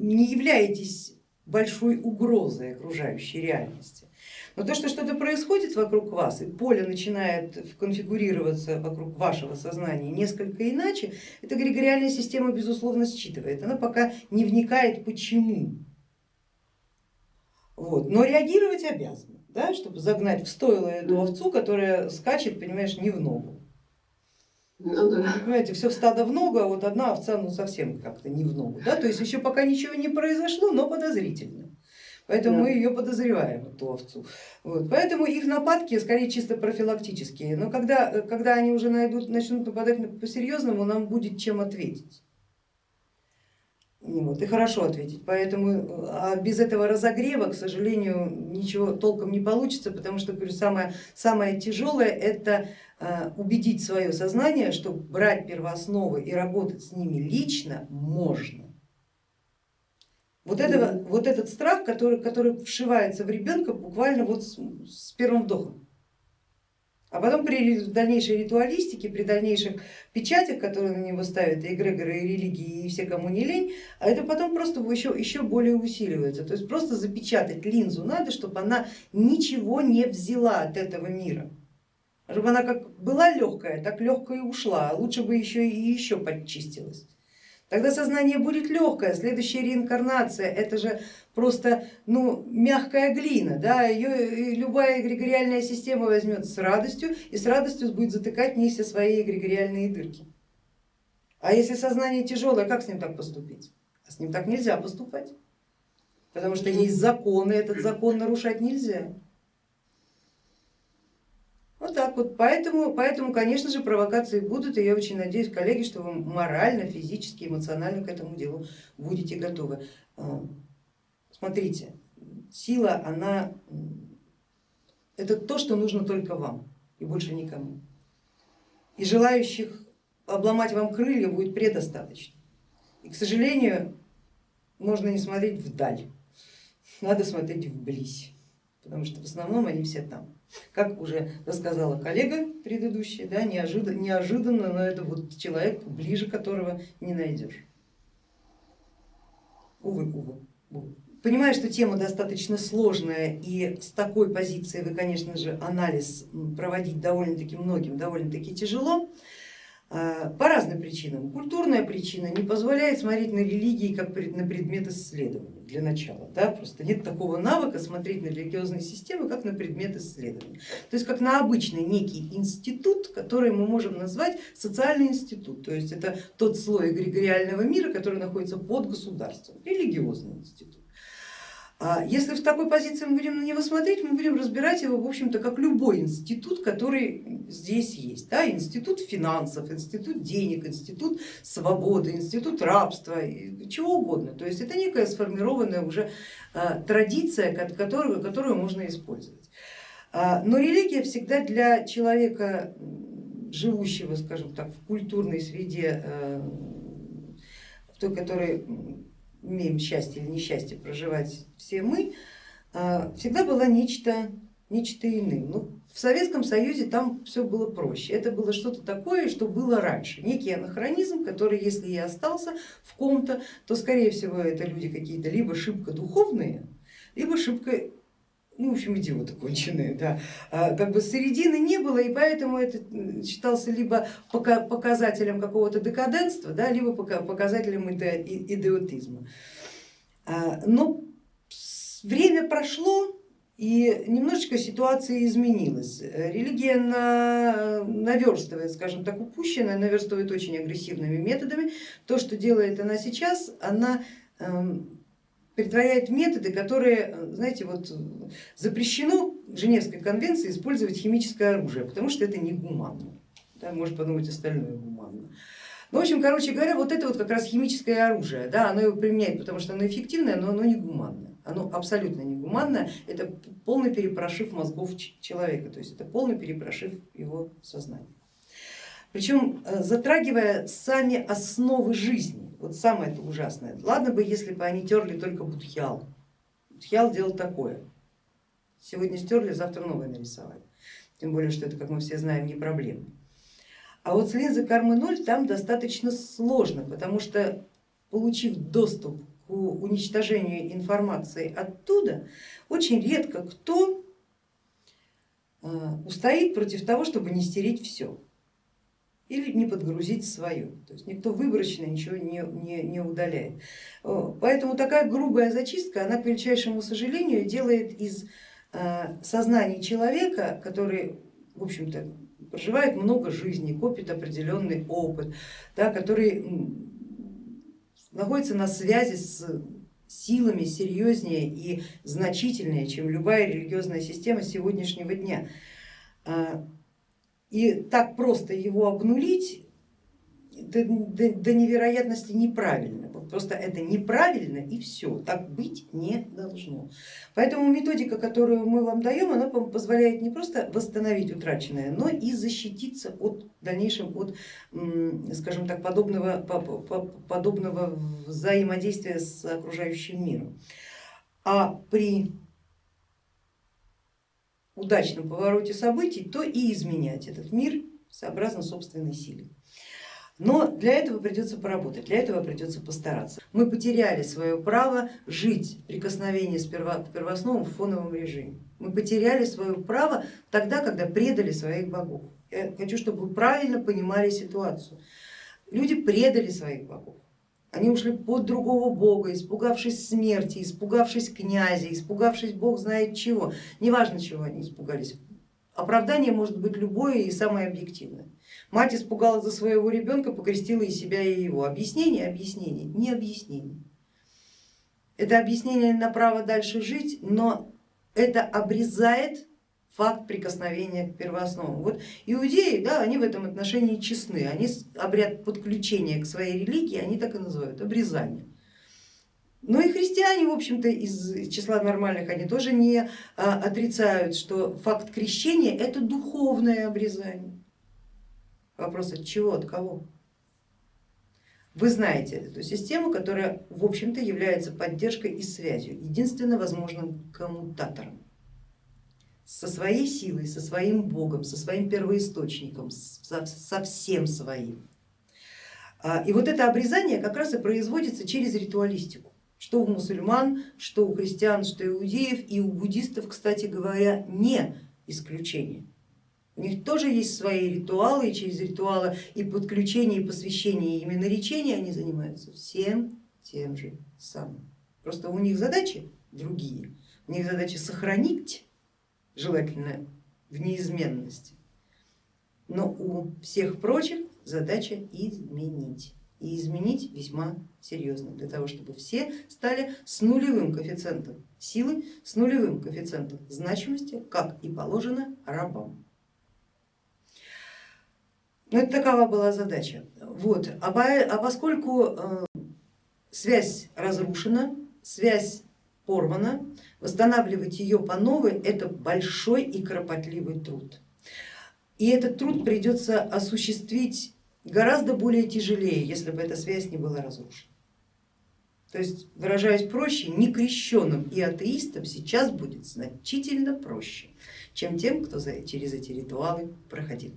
не являетесь большой угрозой окружающей реальности. Но то, что что-то происходит вокруг вас, и поле начинает конфигурироваться вокруг вашего сознания несколько иначе, эта эгрегориальная система безусловно считывает. Она пока не вникает почему. Вот. Но реагировать обязана, да, чтобы загнать в стойло эту овцу, которая скачет, понимаешь, не в ногу. Ну, да. Понимаете, все стадо в ногу, а вот одна овца ну совсем как-то не в ногу. Да? То есть еще пока ничего не произошло, но подозрительно. Поэтому да. мы ее подозреваем, эту овцу. Вот. Поэтому их нападки скорее чисто профилактические. Но когда, когда они уже найдут, начнут нападать по-серьезному, нам будет чем ответить. Вот, и хорошо ответить. Поэтому а без этого разогрева, к сожалению, ничего толком не получится, потому что говорю, самое, самое тяжелое это убедить свое сознание, что брать первоосновы и работать с ними лично можно. Вот, этого, вот этот страх, который, который вшивается в ребенка буквально вот с, с первым вдохом. А потом при дальнейшей ритуалистике, при дальнейших печатях, которые на него ставят и эгрегоры, и религии, и все, кому не лень, а это потом просто еще, еще более усиливается. То есть просто запечатать линзу надо, чтобы она ничего не взяла от этого мира. Чтобы она как была легкая, так легкая и ушла, а лучше бы еще и еще подчистилась. Тогда сознание будет легкое, следующая реинкарнация, это же просто ну, мягкая глина, да, ее любая эгрегориальная система возьмет с радостью и с радостью будет затыкать в ней все свои эгрегориальные дырки. А если сознание тяжелое, как с ним так поступить? А с ним так нельзя поступать, потому что есть законы, этот закон нарушать нельзя. Вот так вот, поэтому, поэтому, конечно же, провокации будут, и я очень надеюсь, коллеги, что вы морально, физически, эмоционально к этому делу будете готовы. А, смотрите, сила, она, это то, что нужно только вам и больше никому. И желающих обломать вам крылья будет предостаточно. И, к сожалению, можно не смотреть вдаль, надо смотреть вблизь, потому что в основном они все там. Как уже рассказала коллега предыдущая, да, неожиданно, неожиданно, но это вот человек, ближе которого не найдешь. Увы, увы, увы. Понимаю, что тема достаточно сложная и с такой позиции вы, конечно же, анализ проводить довольно-таки многим довольно-таки тяжело. А, по разным причинам. Культурная причина не позволяет смотреть на религии как на предмет исследования для начала. Да? Просто нет такого навыка смотреть на религиозные системы как на предмет исследования. То есть как на обычный некий институт, который мы можем назвать социальный институт. То есть это тот слой эгрегориального мира, который находится под государством, религиозный институт. А если в такой позиции мы будем на него смотреть, мы будем разбирать его, в общем-то, как любой институт, который здесь есть. Да? Институт финансов, институт денег, институт свободы, институт рабства, чего угодно. То есть это некая сформированная уже а, традиция, которую, которую можно использовать. А, но религия всегда для человека, живущего, скажем так, в культурной среде, в той, которой имеем счастье или несчастье проживать все мы, а, всегда была нечто, нечто иным. Ну, в Советском Союзе там все было проще. Это было что-то такое, что было раньше. Некий анахронизм, который, если и остался в ком-то, то скорее всего это люди какие-то либо шибко духовные, либо шибко ну, в общем, идиоты конченые, да. А, как бы середины не было, и поэтому это считался либо показателем какого-то декаденства, да, либо показателем идиотизма. А, но время прошло, и немножечко ситуация изменилась. Религия на, наверстывает, скажем так, упущенное, наверстывает очень агрессивными методами. То, что делает она сейчас, она притворяет методы, которые, знаете, вот запрещено в Женевской конвенции использовать химическое оружие, потому что это негуманно. Да, может подумать остальное гуманно. Ну, в общем, короче говоря, вот это вот как раз химическое оружие, да, оно его применяет, потому что оно эффективное, но оно не гуманное. Оно абсолютно не гуманное, это полный перепрошив мозгов человека, то есть это полный перепрошив его сознания. Причем э, затрагивая сами основы жизни. Вот самое это ужасное. Ладно бы, если бы они терли только будхиал. Будхиал делал такое. Сегодня стерли, завтра новое нарисовали. Тем более, что это, как мы все знаем, не проблема. А вот с линзой кармы 0 там достаточно сложно, потому что получив доступ к к уничтожению информации оттуда, очень редко кто э, устоит против того, чтобы не стереть все или не подгрузить свое. То есть никто выборочно ничего не, не, не удаляет. Поэтому такая грубая зачистка, она, к величайшему сожалению, делает из э, сознания человека, который, в общем-то, проживает много жизней, копит определенный опыт, да, который находится на связи с силами серьезнее и значительнее, чем любая религиозная система сегодняшнего дня. И так просто его обнулить до, до, до невероятности неправильно. Просто это неправильно и все, так быть не должно. Поэтому методика, которую мы вам даем, она позволяет не просто восстановить утраченное, но и защититься от дальнейшем от, скажем так, подобного, подобного взаимодействия с окружающим миром. А при удачном повороте событий, то и изменять этот мир сообразно собственной силе. Но для этого придется поработать, для этого придется постараться. Мы потеряли свое право жить в прикосновении с первоосновом в фоновом режиме. Мы потеряли свое право тогда, когда предали своих богов. Я хочу, чтобы вы правильно понимали ситуацию. Люди предали своих богов. Они ушли под другого бога, испугавшись смерти, испугавшись князя, испугавшись бог знает чего. Неважно, чего они испугались. Оправдание может быть любое и самое объективное. Мать испугалась за своего ребенка, покрестила и себя, и его. Объяснение, объяснение, не объяснение. Это объяснение на право дальше жить, но это обрезает факт прикосновения к первоосновам. Вот иудеи, да, они в этом отношении честны, они обряд подключения к своей религии, они так и называют, обрезание. Но и христиане, в общем-то, из числа нормальных, они тоже не а, отрицают, что факт крещения это духовное обрезание. Вопрос от чего, от кого? Вы знаете эту систему, которая в общем-то является поддержкой и связью, единственно возможным коммутатором. Со своей силой, со своим богом, со своим первоисточником, со, всем своим. А, и вот это обрезание как раз и производится через ритуалистику, что у мусульман, что у христиан, что у иудеев, и у буддистов, кстати говоря, не исключение. У них тоже есть свои ритуалы, и через ритуалы и подключение, и посвящение, и именно речения они занимаются всем тем же самым. Просто у них задачи другие. У них задача сохранить, желательно в неизменности, но у всех прочих задача изменить. И изменить весьма серьезно, для того, чтобы все стали с нулевым коэффициентом силы, с нулевым коэффициентом значимости, как и положено рабам. Ну, это такова была задача. Вот. А, а поскольку э, связь разрушена, связь порвана, восстанавливать ее по новой это большой и кропотливый труд. И этот труд придется осуществить гораздо более тяжелее, если бы эта связь не была разрушена. То есть, выражаясь проще, некрещенным и атеистам сейчас будет значительно проще, чем тем, кто через эти ритуалы проходил.